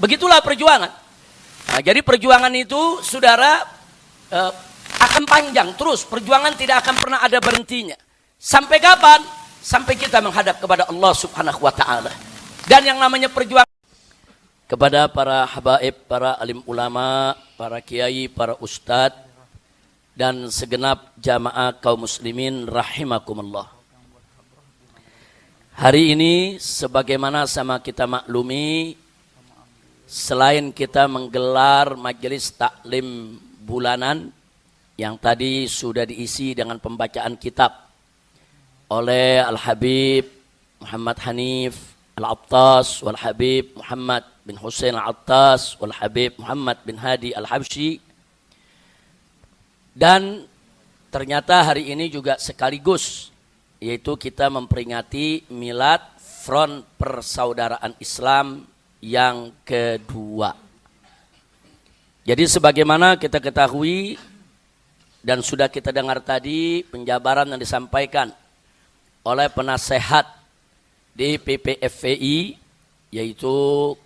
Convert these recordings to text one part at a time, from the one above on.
begitulah perjuangan. Nah, jadi perjuangan itu, saudara, eh, akan panjang terus. Perjuangan tidak akan pernah ada berhentinya. Sampai kapan? Sampai kita menghadap kepada Allah Subhanahu wa taala. Dan yang namanya perjuangan kepada para habaib, para alim ulama, para kiai, para ustadz dan segenap jamaah kaum muslimin rahimakumullah. Hari ini sebagaimana sama kita maklumi selain kita menggelar majelis taklim bulanan yang tadi sudah diisi dengan pembacaan kitab oleh Al-Habib Muhammad Hanif Al-Attas wal Habib Muhammad bin Hussein Al-Attas wal Habib Muhammad bin Hadi Al-Habsyi. Dan ternyata hari ini juga sekaligus yaitu kita memperingati milad Front Persaudaraan Islam yang kedua. Jadi sebagaimana kita ketahui dan sudah kita dengar tadi penjabaran yang disampaikan oleh penasehat di PPFVI yaitu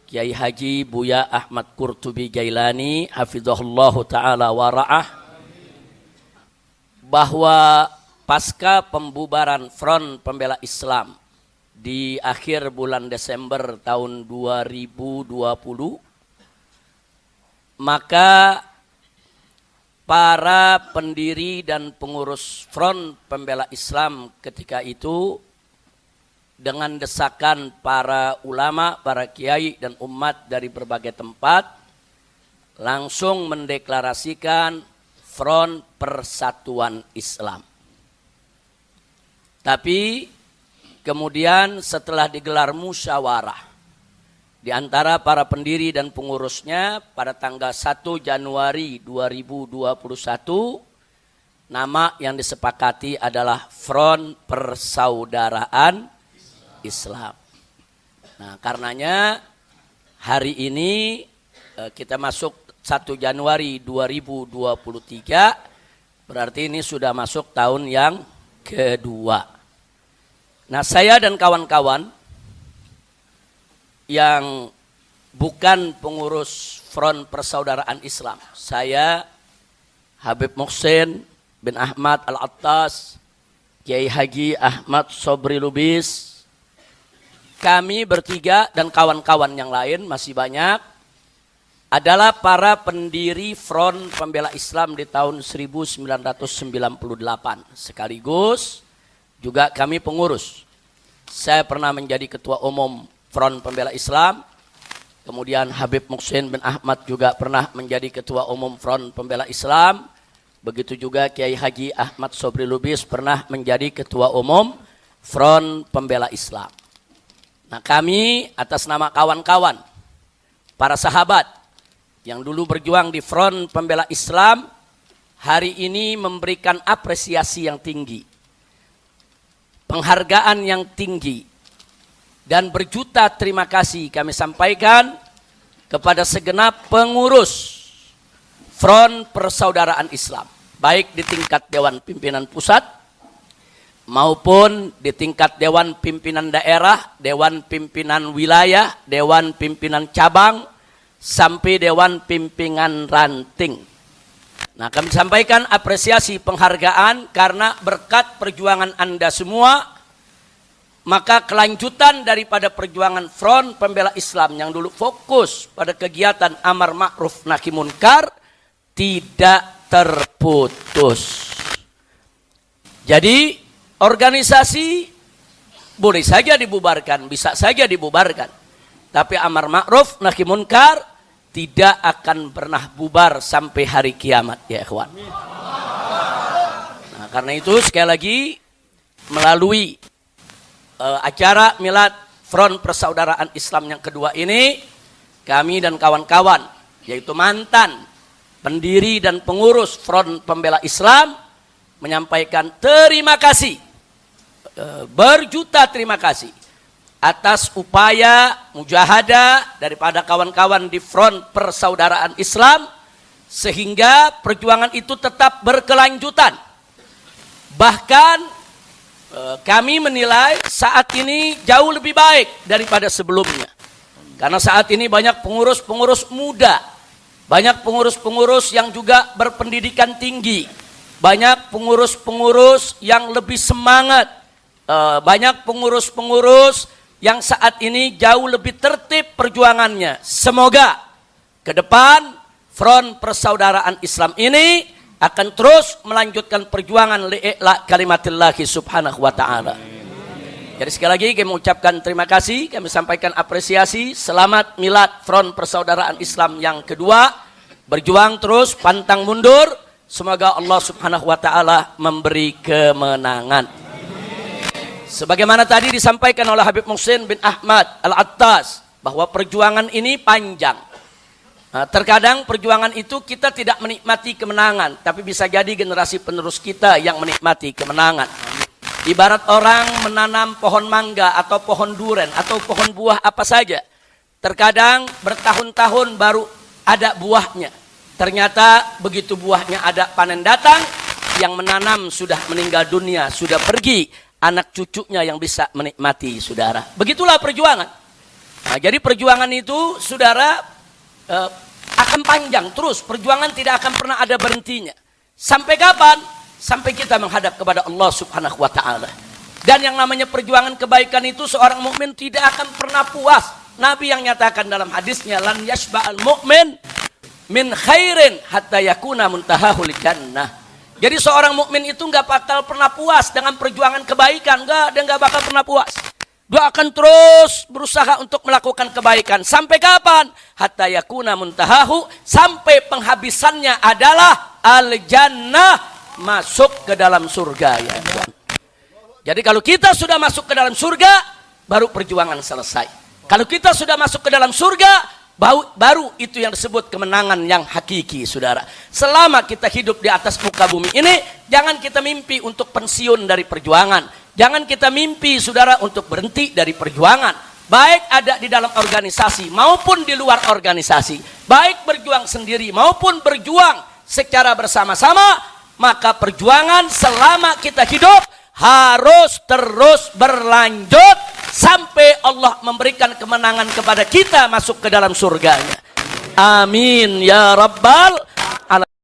Kiai Haji Buya Ahmad Qurtubi Jailani hafizahullah taala wara'ah bahwa pasca pembubaran Front Pembela Islam di akhir bulan Desember tahun 2020 maka para pendiri dan pengurus Front Pembela Islam ketika itu dengan desakan para ulama, para kiai dan umat dari berbagai tempat langsung mendeklarasikan Front Persatuan Islam. Tapi Kemudian setelah digelar musyawarah di antara para pendiri dan pengurusnya pada tanggal 1 Januari 2021 nama yang disepakati adalah Front Persaudaraan Islam. Nah, karenanya hari ini eh, kita masuk 1 Januari 2023 berarti ini sudah masuk tahun yang kedua. Nah saya dan kawan-kawan yang bukan pengurus Front Persaudaraan Islam. Saya Habib Muhsin bin Ahmad Al-Attas, Kiai Haji Ahmad Sobri Lubis, kami bertiga dan kawan-kawan yang lain masih banyak adalah para pendiri Front Pembela Islam di tahun 1998 sekaligus juga kami pengurus. Saya pernah menjadi ketua umum Front Pembela Islam. Kemudian Habib Muksin bin Ahmad juga pernah menjadi ketua umum Front Pembela Islam. Begitu juga Kiai Haji Ahmad Sobri Lubis pernah menjadi ketua umum Front Pembela Islam. Nah kami atas nama kawan-kawan, para sahabat yang dulu berjuang di Front Pembela Islam, hari ini memberikan apresiasi yang tinggi penghargaan yang tinggi dan berjuta terima kasih kami sampaikan kepada segenap pengurus Front Persaudaraan Islam baik di tingkat Dewan Pimpinan Pusat maupun di tingkat Dewan Pimpinan Daerah, Dewan Pimpinan Wilayah, Dewan Pimpinan Cabang, sampai Dewan Pimpinan Ranting Nah kami sampaikan apresiasi penghargaan karena berkat perjuangan Anda semua maka kelanjutan daripada perjuangan front pembela Islam yang dulu fokus pada kegiatan amar ma'ruf nahi munkar tidak terputus. Jadi organisasi boleh saja dibubarkan, bisa saja dibubarkan. Tapi amar ma'ruf nahi munkar tidak akan pernah bubar sampai hari kiamat ya ikhwan. Nah, karena itu sekali lagi melalui uh, acara milad Front Persaudaraan Islam yang kedua ini kami dan kawan-kawan yaitu mantan pendiri dan pengurus Front Pembela Islam menyampaikan terima kasih uh, berjuta terima kasih atas upaya mujahadah daripada kawan-kawan di front persaudaraan Islam sehingga perjuangan itu tetap berkelanjutan. Bahkan e, kami menilai saat ini jauh lebih baik daripada sebelumnya. Karena saat ini banyak pengurus-pengurus muda, banyak pengurus-pengurus yang juga berpendidikan tinggi, banyak pengurus-pengurus yang lebih semangat, eh, banyak pengurus-pengurus yang saat ini jauh lebih tertib perjuangannya. Semoga ke depan front persaudaraan Islam ini akan terus melanjutkan perjuangan li'la kalimatillahi subhanahu wa ta'ala. Jadi sekali lagi kami mengucapkan terima kasih, kami sampaikan apresiasi, selamat milad Front Persaudaraan Islam yang kedua, berjuang terus, pantang mundur, semoga Allah subhanahu wa ta'ala memberi kemenangan. Sebagaimana tadi disampaikan oleh Habib Muhsin bin Ahmad Al-Attas, bahwa perjuangan ini panjang. Nah, terkadang perjuangan itu kita tidak menikmati kemenangan, tapi bisa jadi generasi penerus kita yang menikmati kemenangan. Ibarat orang menanam pohon mangga atau pohon duren atau pohon buah apa saja. Terkadang bertahun-tahun baru ada buahnya. Ternyata begitu buahnya ada panen datang, yang menanam sudah meninggal dunia, sudah pergi. Anak cucunya yang bisa menikmati, saudara. Begitulah perjuangan. Nah, jadi perjuangan itu, saudara, eh, akan panjang terus. Perjuangan tidak akan pernah ada berhentinya. Sampai kapan? Sampai kita menghadap kepada Allah Subhanahu wa taala. Dan yang namanya perjuangan kebaikan itu seorang mukmin tidak akan pernah puas. Nabi yang nyatakan dalam hadisnya lan yashba'al mu'min min khairin hatta yakuna muntahahul jannah. Jadi seorang mukmin itu nggak bakal pernah puas dengan perjuangan kebaikan, enggak, dia nggak bakal pernah puas. Dia akan terus berusaha untuk melakukan kebaikan. Sampai kapan? Hatta yakuna muntahahu. Sampai penghabisannya adalah al-jannah. Masuk ke dalam surga ya Jadi kalau kita sudah masuk ke dalam surga, baru perjuangan selesai. Kalau kita sudah masuk ke dalam surga, baru itu yang disebut kemenangan yang hakiki, saudara. Selama kita hidup di atas muka bumi ini, jangan kita mimpi untuk pensiun dari perjuangan Jangan kita mimpi saudara untuk berhenti dari perjuangan. Baik ada di dalam organisasi maupun di luar organisasi. Baik berjuang sendiri maupun berjuang secara bersama-sama. Maka perjuangan selama kita hidup harus terus berlanjut. Sampai Allah memberikan kemenangan kepada kita masuk ke dalam surganya. Amin ya Rabbal